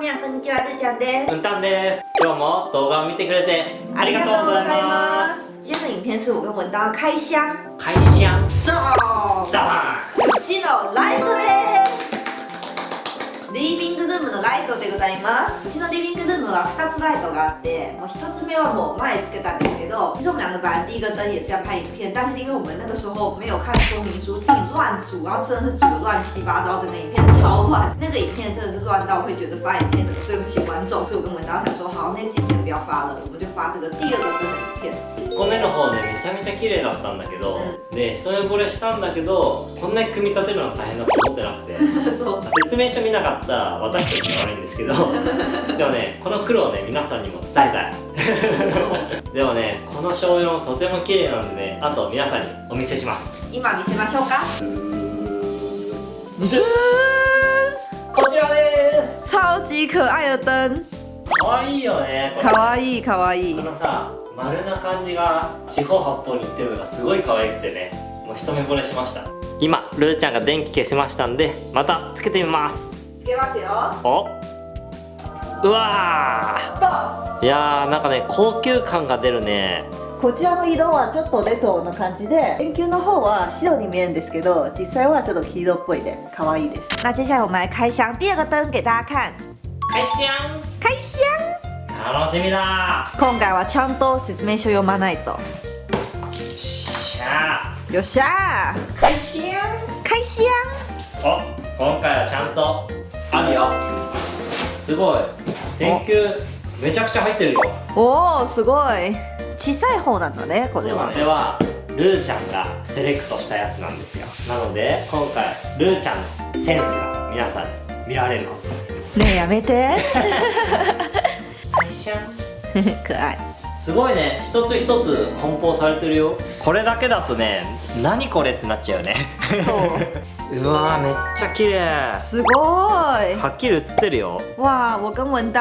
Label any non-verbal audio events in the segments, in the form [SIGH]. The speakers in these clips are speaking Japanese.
皆さんこんにちは、るーちゃんです。うんたんです。今日も動画を見てくれてありがとうございます。今天的影片是我跟文刀开箱，開箱走，ダうちのライトです。リビングルームのライトでございます。うちのリビングルームは2つライトがあって、もう1つ目はもう前つけたんですけど，其实我们两个本来第一个灯也是要拍影片，但是因为我们那个时候没有看说明书，自己乱组，然后真的是组的乱七八糟，整个影片超乱。那个影片真的是乱到会觉得发影片对不起观众，所以我跟文刀想说，好，那支影片不要发了，我们就发这个第二个灯的影片。1個目の方ねめちゃめちゃ綺麗だったんだけど、で一目惚れしたんだけどこんなに組み立てるの大変だと思ってなくて [LAUGHS] そう説明書見なかった私たちが悪いんですけど [LAUGHS] でもねこの苦労をね皆さんにも伝えたい。[LAUGHS] でもねこの醤油もとても綺麗なんでねあと皆さんにお見せします。今見せましょうか。こちらで超级可愛的灯，すかわいいよねこれ。可愛い可愛い。こ。のさ丸な感じが四方八方にいってるのがすごい可愛くてねもう一目惚れしました。今ルーちゃんが電気消しましたんでまたつけてみます。つけますよ。お。うわー。いやーなんかね高級感が出るね。こちらの色はちょっとレトロな感じで電球の方は白に見えるんですけど実際はちょっと黄色っぽいで可愛いです。那接下来我们来开箱第二个灯给大家看開箱開箱楽しみだ。今回はちゃんと説明書読まないと。しゃよっしゃー。開箱ー開箱お今回はちゃんとあるよ。すごい。電球めちゃくちゃ入ってるよ。おおすごい。小さい方なんだねこれは。これはルーちゃんがセレクトしたやつなんですよ。なので今回ルーちゃんのセンスが皆さんに見られるの。ねえやめて。開箱可愛いすごいね。一つ一つ梱包されてるよ。これだけだとね何これってなっちゃうよね。そう。[LAUGHS] うわーめっちゃ綺麗。すごい。はっきり映ってるよ。わあ我跟文当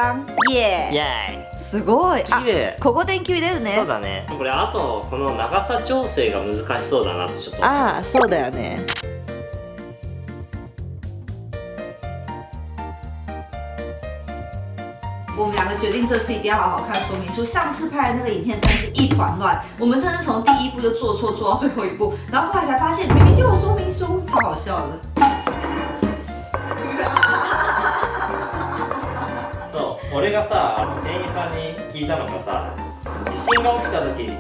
イ耶エすごい。あーイ綺麗。ここ電球入れるね。そうだね。これあとこの長さ調整が難しそうだなってちょっとああそうだよね决定这次一定要好好看说明书。上次拍的那个影片真的是一团乱，我们真的从第一步就做错，做到最后一步，然后后来才发现明明就有说明书，超好笑的。[LAUGHS] そう俺がさ店員さんに聞いたのがさ地震が起きた時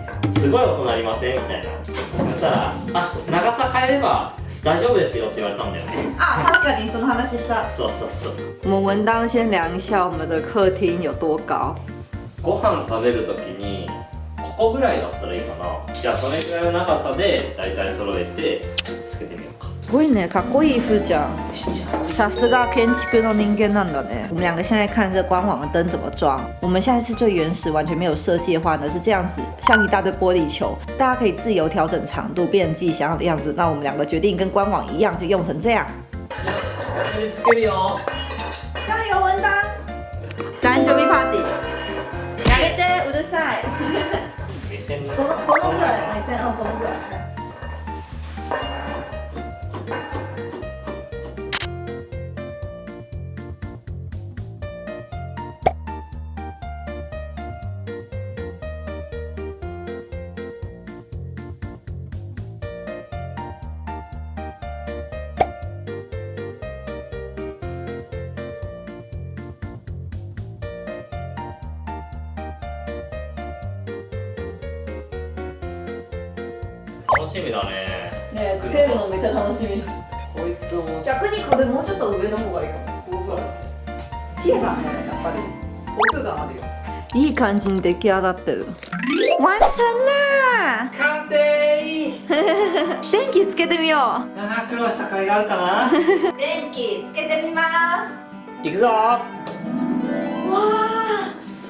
すごい音鳴りませんみたいなそしたら「あ長さ変えれば 大丈夫ですよ」って言われたんだよね [LAUGHS] 啊，確かにその話した。そうそうそう我们文当先量一下我们的客厅有多高。ご飯食べる時にここぐらいだったらいいかなじゃあそれぐらいの長さで大体揃えてつけてみようかすごいね、かっこいいふーちゃん。さすが建築の人間なんだね。我们两个现在看这官网的灯怎么装。我们现在是最原始、完全没有设计的话呢，是这样子，像一大堆玻璃球，大家可以自由调整长度，变成自己想要的样子。那我们两个决定跟官網一样，就用成这样。これにつけるよ加油，文当！誕生日パーティー。やめて、うるさい。目線のこのこのぐ 楽しみだねねつけるのめっちゃ楽しみ。こいつを逆にこれもうちょっと上の方がいいかも。こうそう。綺麗だね、やっぱり。奥があるよ。いい感じに出来上がってる。完成啦！完成電気つけてみよあー苦労した甲斐があるかな？う。[LAUGHS] 電気つけてみます。いくぞわ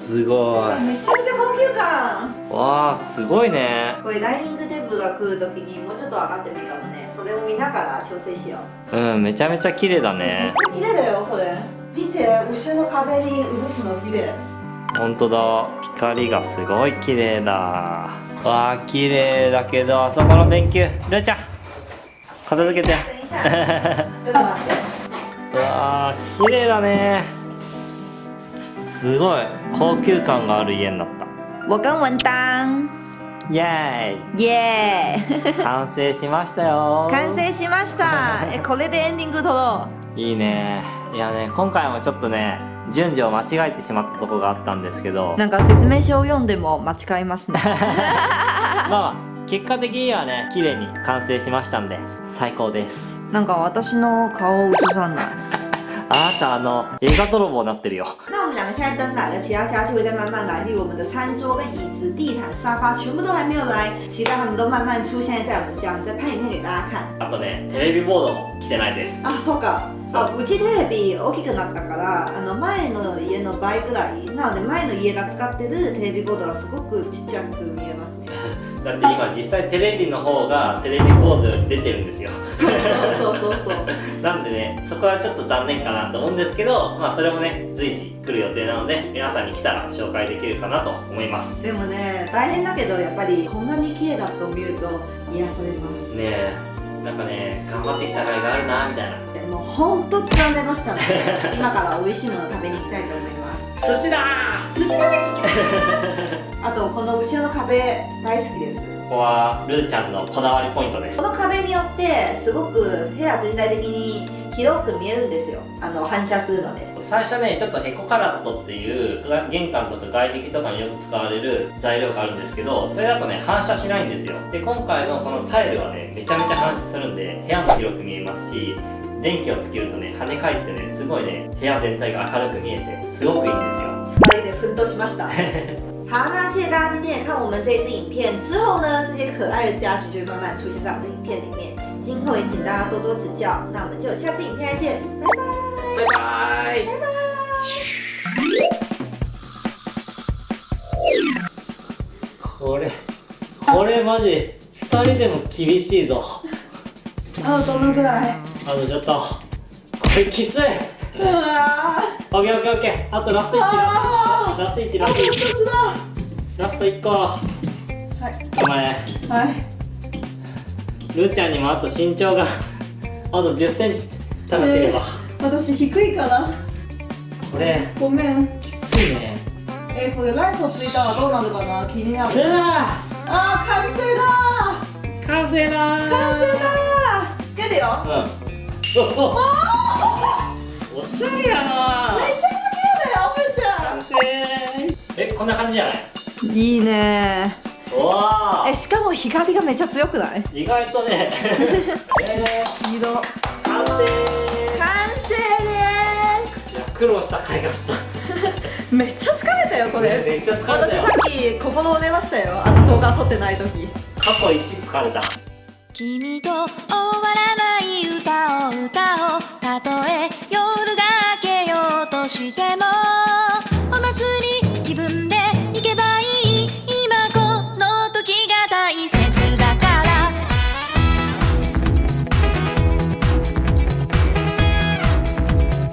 すごあ、めちゃめちゃ高級感。いわあすごいねこれダイニングテーブルが来るときにもうちょっと上がってもいいかもね。それを見ながら調整しよう。うんめちゃめちゃ綺麗だね綺麗だよ、これ。見て、後ろの壁に映すの綺麗。本当だ光がすごい綺麗だわあ綺麗だけどあそこの電球ルーちゃん片付けてちょっと待って。う [LAUGHS] わあ綺麗だねすごい高級感がある家になった。我跟文当イエイエーーイ完成しましたよ。完成しました。えこれでエンディング撮ろいいね。いやね今回もちょっとね順序を間違えてしまったとこがあったんですけど。うなんか説明書を読んでも間違えますね。[LAUGHS] まあまあ結果的にはね綺麗に完成しましたんで最高です。なんか私の顔を映さないあなたあの映画泥棒になってるよ那我们两个现在灯来了，其他家具会再慢慢来，例如我们的餐桌跟椅子、地毯、沙发，全部都还没有来，期待他们都慢慢出现在我们家，我们再拍影片给大家看。あとねテレビボードも来てないですあ、そうか。そうあうちテレビ大きくなったから、あの前の家の倍ぐらい、なので前の家が使ってるテレビボードがすごくちっちゃく見え。だって今実際テレビの方がテレビボードより出てるんですよそうそうそうそう。[LAUGHS] なんでねそこはちょっと残念かなと思うんですけどまあそれもね随時来る予定なので皆さんに来たら紹介できるかなと思いますでもね、大変だけどやっぱりこんなに綺麗だと見ると癒されます。ねえなんかね頑張ってきた甲斐があるなみたいなでも本当疲れましたので、今から美味しいのを食べに行きたいと思います。寿司だ寿司食べに行きます。[LAUGHS] あとこの後ろの壁大好きです。ーここはルーちゃんのこだわりポイントです。この壁によってすごく部屋全体的に広く見えるんですよ。あの反射するので。最初ねちょっとエコカラットっていう玄関とか外壁とかによく使われる材料があるんですけどそれだとね反射しないんですよ。で今回のこのタイルはねめちゃめちゃ反射するんで部屋も広く見えますし電気をつけるとね跳ね返ってねすごいね部屋全体が明るく見えてすごくいいんですよ疲れて奮斗しました [LAUGHS] 好，那谢谢大家今天也看我们这一支影片。之后呢，这些可爱的家具就会慢慢出现在我们的影片里面。今后也请大家多多指教。那我们就下次影片再见，拜拜。バイバイこれこれマジ2人でも厳しいぞあ、どのぐらい？あのちょっとこれきつい。うわオッケーオッケーオッケー。あとラスト1あラスト1ラスト1ー、だ。ラスト1個。はい。頑張れはい。ルーちゃんにもあと身長があと1 0センチ。高ければ、私低いかな。これごめん。きついね。えー、これライトついたらどうなるかな？気になうる。わあー、完成だー。完成だーー。完成だー。つけてよ。うんおおおしゃれやなめっちゃ綺麗だよ、ふーちゃ完成えこんな感じじゃない？ん。いいねうわえ、しかも光がめっちゃ強くない？意外とねえー、[LAUGHS] 色。完完成成でいや苦労した甲斐があっす。[LAUGHS] めっちゃ疲れたよこたれ。めっちゃ疲れたよ私さっき心折れましたよ。あの動画撮ってない時。過去一疲れた君とらない歌を歌おう。たとえ夜が明けようとしても。